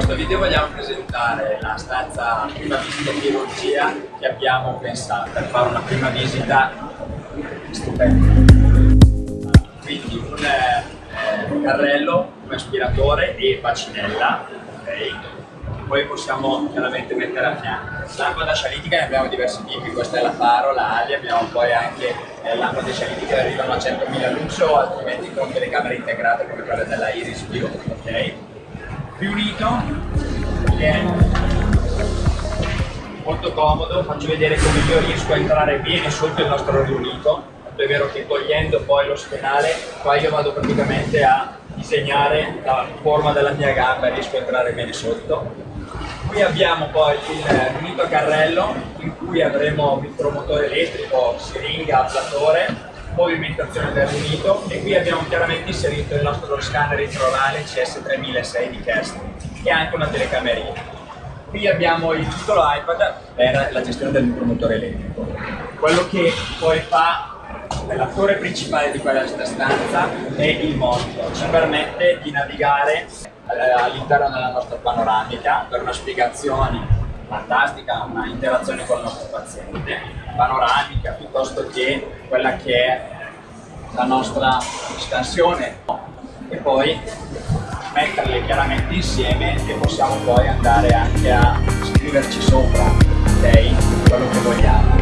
questa prima visita in chirurgia che abbiamo pensato per fare una prima visita stupenda. Quindi un eh, carrello, un aspiratore e bacinella, okay. poi possiamo chiaramente mettere a fianco. Da scialitica ne abbiamo diversi tipi, questa è la Faro, la Ali, abbiamo poi anche eh, da scialitica che arrivano a 100.000 lusso, altrimenti con telecamere integrate come quella della Iris View, ok? Riunito, molto comodo, faccio vedere come io riesco a entrare bene sotto il nostro riunito, è vero che togliendo poi lo spenale, qua io vado praticamente a disegnare la forma della mia gamba e riesco a entrare bene sotto. Qui abbiamo poi il riunito a carrello in cui avremo il promotore elettrico, siringa, ablatore, movimentazione del riunito e qui abbiamo chiaramente inserito il nostro scanner intraorale CS3006 di Kerstin e anche una telecamerina. Qui abbiamo il piccolo iPad per la gestione del promotore elettrico. Quello che poi fa l'attore principale di questa stanza è il monitor, ci permette di navigare eh, all'interno della nostra panoramica per una spiegazione fantastica, una interazione con il nostro paziente, panoramica piuttosto che quella che è la nostra scansione e poi metterle chiaramente insieme e possiamo poi andare anche a scriverci sopra, ok? Quello che vogliamo.